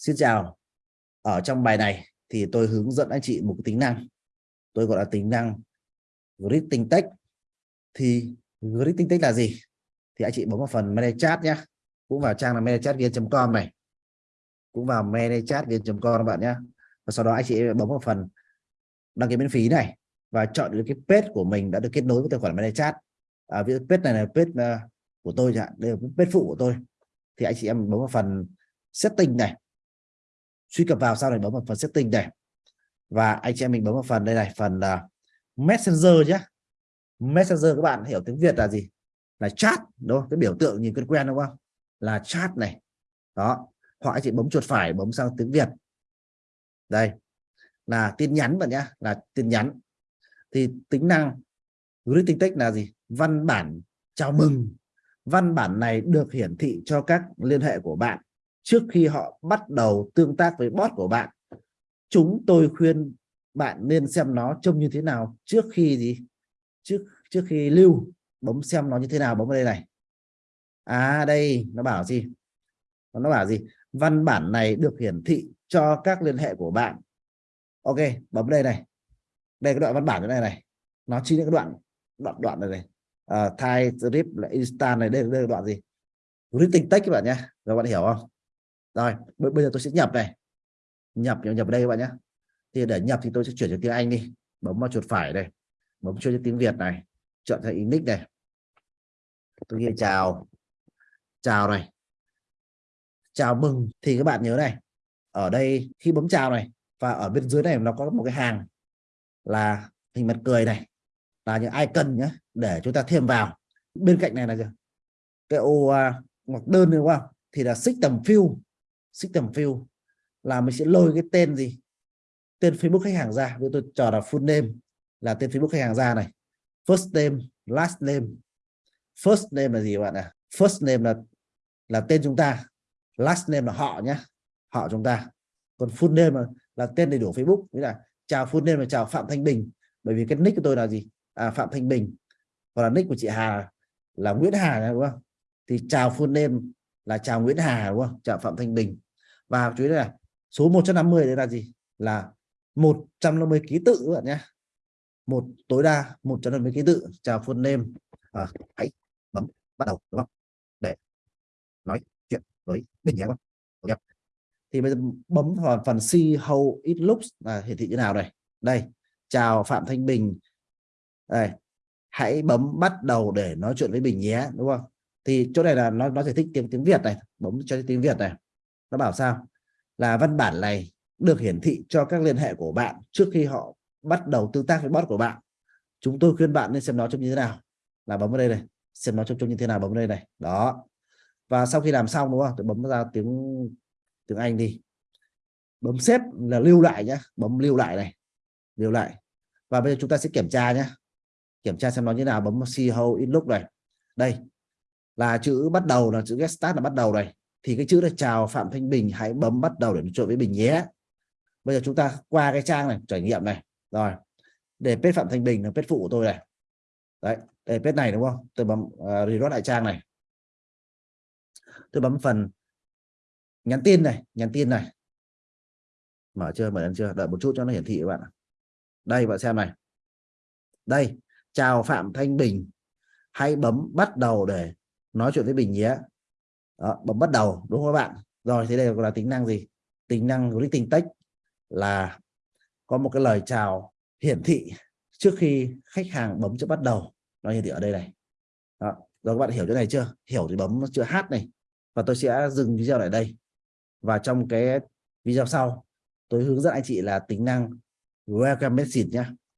Xin chào. Ở trong bài này thì tôi hướng dẫn anh chị một cái tính năng. Tôi gọi là tính năng greeting text. Thì greeting text là gì? Thì anh chị bấm vào phần manage chat nhé. Cũng vào trang là managechatviet.com này. Cũng vào managechatviet.com các bạn nhé. Và sau đó anh chị bấm vào phần đăng ký miễn phí này và chọn được cái page của mình đã được kết nối với tài khoản manage chat. À, ví page này là page à, của tôi chẳng đây là page phụ của tôi. Thì anh chị em bấm vào phần setting này truy cập vào sau này bấm vào phần setting này và anh chị em mình bấm vào phần đây này phần uh, messenger nhé messenger các bạn hiểu tiếng việt là gì? Là chat đúng không? Cái biểu tượng nhìn quen quen đúng không? Là chat này. Đó. Hoặc anh chị bấm chuột phải bấm sang tiếng việt. Đây. Là tin nhắn bạn nhá là tin nhắn. Thì tính năng greeting text là gì? Văn bản chào mừng. Văn bản này được hiển thị cho các liên hệ của bạn trước khi họ bắt đầu tương tác với bot của bạn chúng tôi khuyên bạn nên xem nó trông như thế nào trước khi gì? Trước trước khi lưu bấm xem nó như thế nào bấm vào đây này. À đây nó bảo gì? Nó bảo gì? Văn bản này được hiển thị cho các liên hệ của bạn. Ok bấm đây này. Đây cái đoạn văn bản này này. Nó chính những cái đoạn đoạn đoạn này này. Uh, thai strip là instant này đây, đây là đoạn gì? Greeting text các bạn nhé. Các bạn hiểu không? Rồi bây giờ tôi sẽ nhập này. Nhập nhập, nhập đây các bạn nhé. Thì để nhập thì tôi sẽ chuyển cho tiếng Anh đi. Bấm vào chuột phải đây. Bấm cho tiếng Việt này. Chọn thành index này. Tôi ghi chào. Chào này. Chào mừng. Thì các bạn nhớ này. Ở đây khi bấm chào này và ở bên dưới này nó có một cái hàng là hình mặt cười này. Là những icon nhé để chúng ta thêm vào. Bên cạnh này là gì? cái ô à, uh, ngoặc đơn đúng không? Thì là system field system field là mình sẽ lôi cái tên gì? Tên Facebook khách hàng ra. Với tôi cho là full name là tên Facebook khách hàng ra này. First name last name. First name là gì bạn ạ? À? first name là là tên chúng ta. Last name là họ nhé họ chúng ta. Còn full name là, là tên đầy đủ Facebook. Nghĩa là chào full name là chào Phạm Thanh Bình. Bởi vì cái nick của tôi là gì? À, Phạm Thanh Bình. Còn là nick của chị Hà là Nguyễn Hà đúng không? Thì chào full name là chào Nguyễn Hà đúng không? Chào Phạm Thanh Bình. Và chú ý là số 150 đây là gì? Là 150 ký tự các bạn nhé. Một tối đa 150 ký tự. Chào full name. À, hãy bấm bắt đầu đúng không? Để nói chuyện với mình nhé okay. thì bây giờ bấm vào phần see how it looks. Là hiển thị như nào đây đây chào Phạm Thanh Bình. Đây hãy bấm bắt đầu để nói chuyện với Bình nhé đúng không? Thì chỗ này là nó nó giải thích tiếng tiếng Việt này, bấm cho tiếng Việt này. Nó bảo sao? Là văn bản này được hiển thị cho các liên hệ của bạn trước khi họ bắt đầu tương tác với bot của bạn. Chúng tôi khuyên bạn nên xem nó trông như thế nào. Là bấm vào đây này, xem nó trông trông như thế nào, bấm vào đây này. Đó. Và sau khi làm xong, đúng không? Tôi bấm ra tiếng tiếng Anh đi. Bấm xếp là lưu lại nhé bấm lưu lại này, lưu lại. Và bây giờ chúng ta sẽ kiểm tra nhé kiểm tra xem nó như nào, bấm see how in lúc này. Đây là chữ bắt đầu là chữ get start là bắt đầu này thì cái chữ là chào Phạm Thanh Bình hãy bấm bắt đầu để nói chuyện với Bình nhé. Bây giờ chúng ta qua cái trang này trải nghiệm này. Rồi để pet Phạm Thanh Bình là pet phụ của tôi này. Đấy để page này đúng không? Tôi bấm à, uh, reload lại trang này. Tôi bấm phần nhắn tin này nhắn tin này. Mở chưa? Mở lên chưa? Đợi một chút cho nó hiển thị các bạn đây bạn xem này. Đây chào Phạm Thanh Bình hãy bấm bắt đầu để nói chuyện với Bình nhé. Đó, bấm bắt đầu đúng không các bạn? Rồi thế đây là tính năng gì? Tính năng greeting text là có một cái lời chào hiển thị trước khi khách hàng bấm chữ bắt đầu. Nó hiển thị ở đây này. Đó. rồi các bạn hiểu chỗ này chưa? Hiểu thì bấm chữ h này. Và tôi sẽ dừng video lại đây. Và trong cái video sau tôi hướng dẫn anh chị là tính năng welcome message nhé